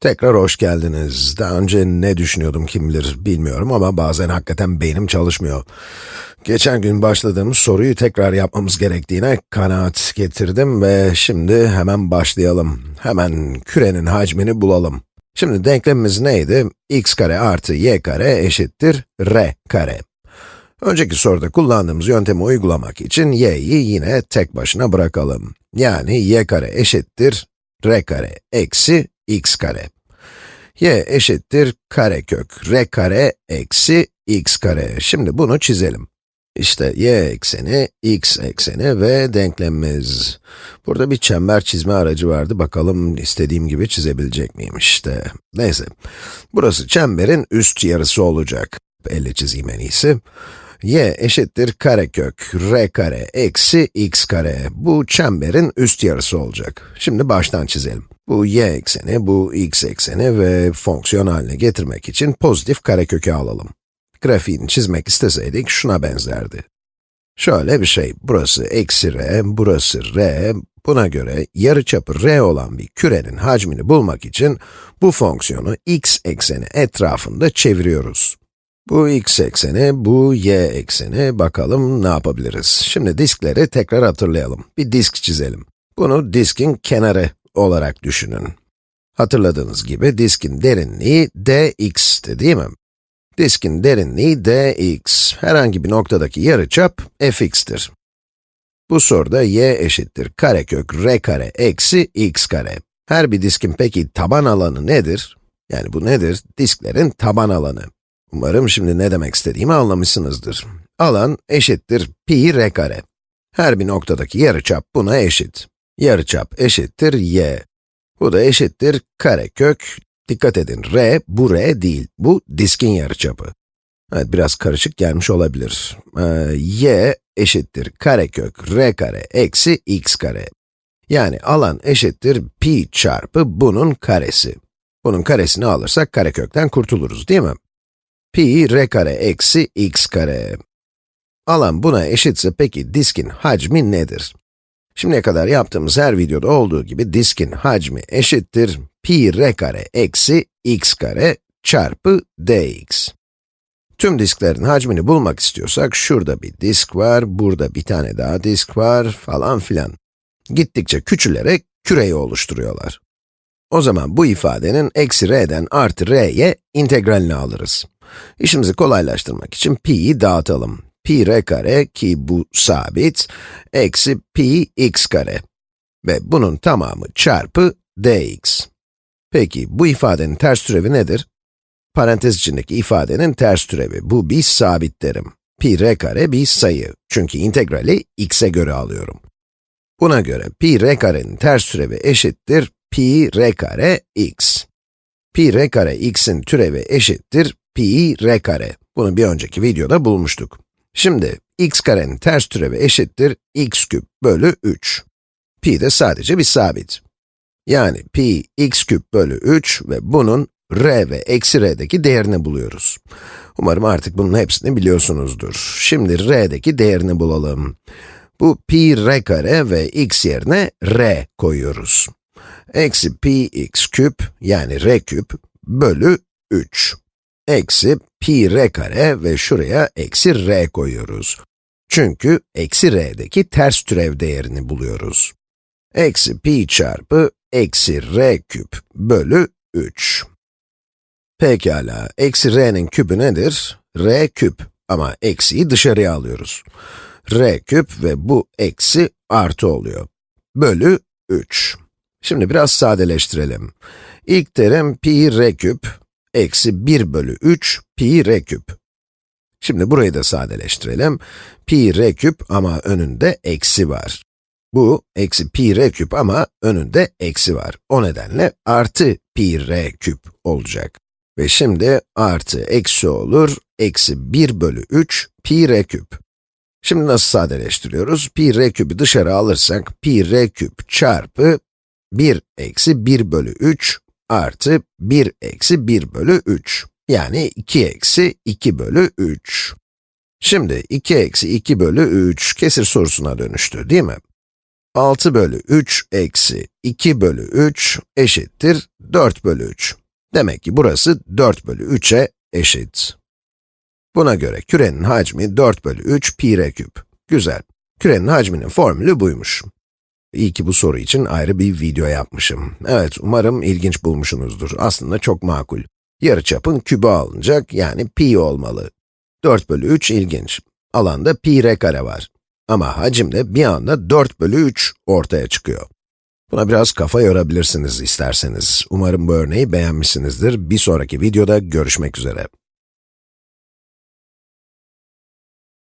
Tekrar hoş geldiniz. Daha önce ne düşünüyordum kim bilir bilmiyorum ama bazen hakikaten beynim çalışmıyor. Geçen gün başladığımız soruyu tekrar yapmamız gerektiğine kanaat getirdim ve şimdi hemen başlayalım. Hemen kürenin hacmini bulalım. Şimdi denklemimiz neydi? x kare artı y kare eşittir r kare. Önceki soruda kullandığımız yöntemi uygulamak için y'yi yine tek başına bırakalım. Yani y kare eşittir r kare eksi x kare. y eşittir karekök r kare eksi x kare. Şimdi bunu çizelim. İşte y ekseni, x ekseni ve denklemimiz. Burada bir çember çizme aracı vardı. Bakalım istediğim gibi çizebilecek miyim işte. Neyse. Burası çemberin üst yarısı olacak. Elle çizeyim en iyisi y eşittir karekök r kare eksi x kare. Bu çemberin üst yarısı olacak. Şimdi baştan çizelim. Bu y ekseni, bu x ekseni ve fonksiyon haline getirmek için pozitif karekökü alalım. Grafiğini çizmek isteseydik şuna benzerdi. Şöyle bir şey, burası eksi r, burası r, buna göre yarıçapı r olan bir kürenin hacmini bulmak için bu fonksiyonu x ekseni etrafında çeviriyoruz. Bu x ekseni, bu y ekseni. Bakalım ne yapabiliriz? Şimdi diskleri tekrar hatırlayalım. Bir disk çizelim. Bunu diskin kenarı olarak düşünün. Hatırladığınız gibi diskin derinliği dx'ti değil mi? Diskin derinliği dx, herhangi bir noktadaki yarıçap fx'tir. Bu soruda y eşittir karekök r kare eksi x kare. Her bir diskin peki taban alanı nedir? Yani bu nedir? Disklerin taban alanı. Umarım şimdi ne demek istediğimi anlamışsınızdır. Alan eşittir pi r kare. Her bir noktadaki yarıçap buna eşit. Yarıçap eşittir y. Bu da eşittir karekök. Dikkat edin, r, bu r değil. Bu diskin yarıçapı. Evet, biraz karışık gelmiş olabilir. Ee, y eşittir karekök r kare eksi x kare. Yani alan eşittir pi çarpı bunun karesi. Bunun karesini alırsak karekökten kurtuluruz değil mi? pi r kare eksi x kare. Alan buna eşitse peki diskin hacmi nedir? Şimdiye kadar yaptığımız her videoda olduğu gibi diskin hacmi eşittir pi r kare eksi x kare çarpı dx. Tüm disklerin hacmini bulmak istiyorsak, şurada bir disk var, burada bir tane daha disk var, falan filan. Gittikçe küçülerek küreyi oluşturuyorlar. O zaman bu ifadenin eksi r'den artı r'ye integralini alırız. İşimizi kolaylaştırmak için pi'yi dağıtalım. Pi r kare ki bu sabit, eksi pi x kare. Ve bunun tamamı çarpı dx. Peki bu ifadenin ters türevi nedir? Parantez içindeki ifadenin ters türevi. Bu bir sabit derim. pi r kare bir sayı. Çünkü integrali x'e göre alıyorum. Buna göre pi r karenin ters türevi eşittir pi r kare x. pi r kare x'in türevi eşittir pi r kare. Bunu bir önceki videoda bulmuştuk. Şimdi x karenin ters türevi eşittir x küp bölü 3. Pi de sadece bir sabit. Yani pi x küp bölü 3 ve bunun r ve eksi r'deki değerini buluyoruz. Umarım artık bunun hepsini biliyorsunuzdur. Şimdi r'deki değerini bulalım. Bu pi r kare ve x yerine r koyuyoruz. Eksi pi x küp, yani r küp, bölü 3 eksi pi r kare ve şuraya eksi r koyuyoruz. Çünkü eksi r'deki ters türev değerini buluyoruz. Eksi pi çarpı eksi r küp bölü 3. Pekala, eksi r'nin küpü nedir? r küp ama eksiyi dışarıya alıyoruz. r küp ve bu eksi artı oluyor. Bölü 3. Şimdi biraz sadeleştirelim. İlk terim pi r küp, eksi 1 bölü 3 pi r küp. Şimdi burayı da sadeleştirelim. Pi r küp ama önünde eksi var. Bu, eksi pi r küp ama önünde eksi var. O nedenle artı pi r küp olacak. Ve şimdi artı eksi olur, eksi 1 bölü 3 pi r küp. Şimdi nasıl sadeleştiriyoruz? Pi r küpü dışarı alırsak, pi r küp çarpı 1 eksi 1 bölü 3 artı 1 eksi 1 bölü 3. Yani 2 eksi 2 bölü 3. Şimdi 2 eksi 2 bölü 3 kesir sorusuna dönüştü değil mi? 6 bölü 3 eksi 2 bölü 3 eşittir 4 bölü 3. Demek ki burası 4 bölü 3'e eşit. Buna göre kürenin hacmi 4 bölü 3 pi r küp. Güzel. Kürenin hacminin formülü buymuş. İyi ki bu soru için ayrı bir video yapmışım. Evet, umarım ilginç bulmuşsunuzdur. Aslında çok makul. Yarıçapın kübü alınacak, yani pi olmalı. 4 bölü 3 ilginç. Alanda pi r kare var. Ama hacimde bir anda 4 bölü 3 ortaya çıkıyor. Buna biraz kafa yorabilirsiniz isterseniz. Umarım bu örneği beğenmişsinizdir. Bir sonraki videoda görüşmek üzere.